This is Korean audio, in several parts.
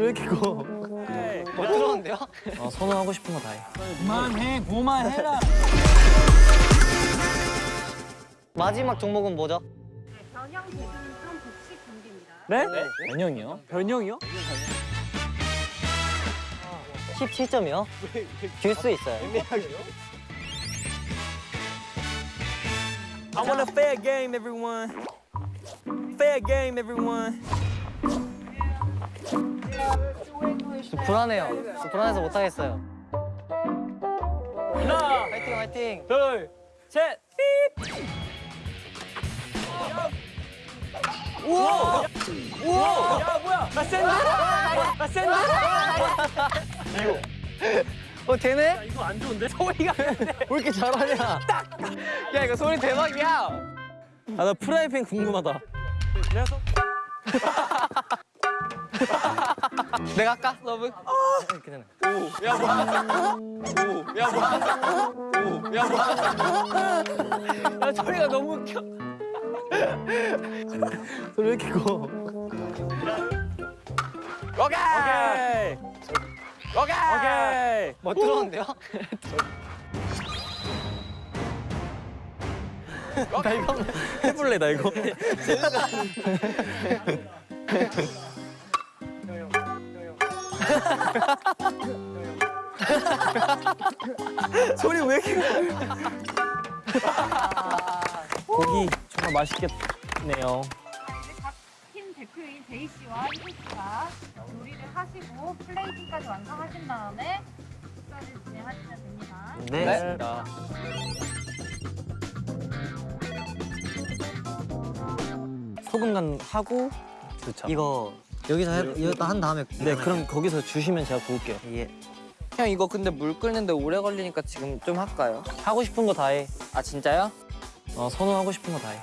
왜 이렇게 커? 못 들었는데요? 어, 선호하고 싶은 거 다 해. 그만해, 그만해라. 마지막 종목은 뭐죠? 변형 배드민턴 복식 경기입니다. 네? 변형이요? 변형이요? 17점이요? 듀스 있어요. I want a fair game, everyone. Fair game, everyone. 불안해요. 좀 불안해서 못 하겠어요. 하나, 화이팅 화이팅! 둘, 셋, 삐! 우와! 우와! 야, 뭐야? 나 센데? 나 센데? 어 되네? 이거 안 좋은데? 소리가 왜 이렇게 잘하냐? 야 이거 소리 대박이야! 아, 나 프라이팬 궁금하다. 내가 내가 할까? 서브? 이렇게 되네. 아, 소리가 너무 웃겨. 소리 왜 이렇게 커? 오케이! 오케이! 오케이! 못 들었는데요? 나 이거 해볼래, 나 이거. 소리 왜 이렇게 고기 정말 맛있겠네요. 이제 각팀 대표인 제이 씨와 희수 씨가 요리를 하시고 플레이팅까지 완성하신 다음에 식사를 진행하시면 됩니다. 네. 소금 간 하고 그렇죠. 이거 여기서 해, 이거 한 다음에 네, 그럼 거기서 주시면 제가 구울게요. 예. 형 이거 근데 물 끓는데 오래 걸리니까 지금 좀 할까요? 하고 싶은 거 다 해. 아 진짜요? 어, 선호하고 싶은 거 다 해.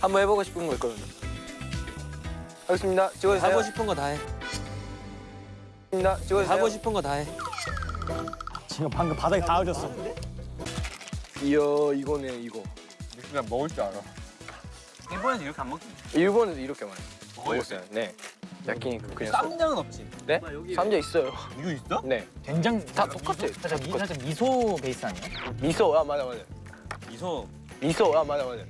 한번 해보고 싶은 거 있거든요. 하겠습니다. 찍어주세요. 하고 싶은 거 다 해. 찍어주세요. 하고 싶은 거 다 해. 지금 방금 바닥에 다 얹었어. 이야 이거네 이거. 그냥 먹을 줄 알아. 일본에서 이렇게 안 먹지. 일본에서 이렇게 많이 먹었어요. 네. 야끼니까 그냥. 소- 쌈장은 없지. 네? 쌈장 있어요. 이거 있어? 네. 된장 다 똑같아. 살짝, 미, 살짝 미소 베이스 아니야? 미소 아 맞아 맞아. 미소, 미소 아 맞아 맞아.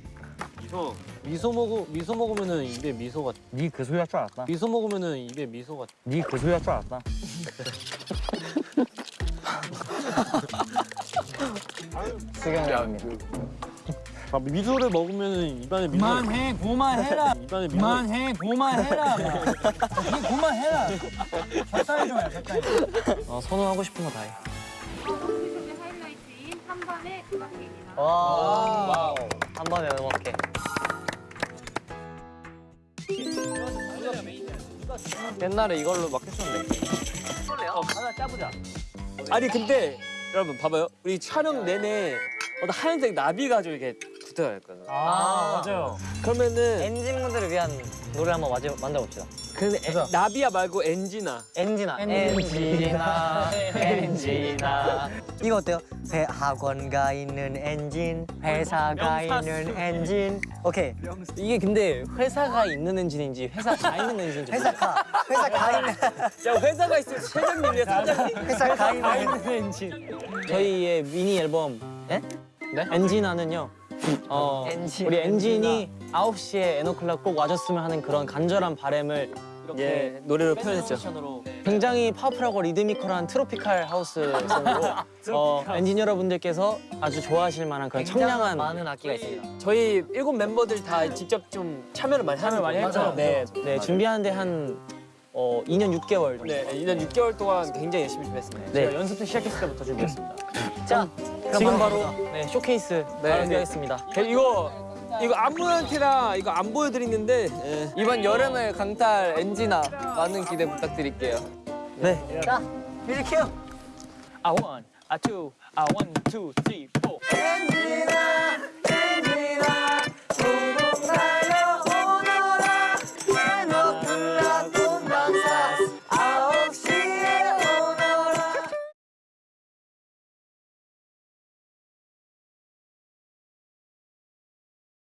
미소. 미소 먹으 미소 먹으면은 입에 미소가 니그 소리 할 줄 알았다. 미소 먹으면은 입에 미소가 니그 소리 할 줄 알았다. 수경입니다. 아, 미소를 먹으면은 입안에 미소 그만해, 그만해라. 입안에 미소 그만해, 그만해라. 니 그만해라. 적당히 좀 해, 적당히. 어, 선호하고 싶은 거 다 해. 워크숍의 하이라이트인 한밤의 음악회입니다. 와. 한 번에 음악해. 옛날에 이걸로 막 했었는데. 아니 근데 여러분 봐봐요 우리 촬영 내내 어떤 하얀색 나비 가지고 이렇게 붙어야 했거든 아, 맞아요. 그러면은 엔진분들을 위한 노래 한번 마저, 만들어봅시다. 그 나비야 말고 엔진아 엔진아. 엔진아. 엔진아. 이거 어때요? 회 학원 가 있는 엔진, 회사 가 있는 엔진. 오케이. 이게 근데 회사가 있는 엔진인지 회사 가 있는 엔진인지 회사 가. 회사 가 있는. 야 회사가 있으면 회장님이야 사장님 회사 가 있는. 있는 엔진 저희의 미니 앨범 네? 네? 엔진아는요 어, 엔진. 우리 엔진이 9시에 EN-O'CLOCK 꼭 와줬으면 하는 그런 간절한 바램을 예, 노래로 표현했죠. 굉장히 파워풀하고 리드미컬한 트로피칼 하우스 성으로 어, 엔진 여러분들께서 아주 좋아하실 만한 그런 청량한 많은 악기가 있습니다. 저희 일곱 멤버들 다 직접 좀 참여를 많이 참여 많이 했죠. 네, 네 준비하는데 한 어, 2년 6개월. 네, 2년 6개월 동안 굉장히 열심히 준비했습니다. 네. 제가 연습 때 시작했을 때부터 준비했습니다. 자, 지금 바로 네, 쇼케이스 네, 준비하겠습니다. 이거 이거 아무한테나 이거 안 보여드리는데 예. 이번 여름을 강타할 엔진아 많은 기대 부탁드릴게요. 네. 자, 뮤직 큐. 아 원, 아 투, 아 원, 투, 쓰리, 포. 엔진아.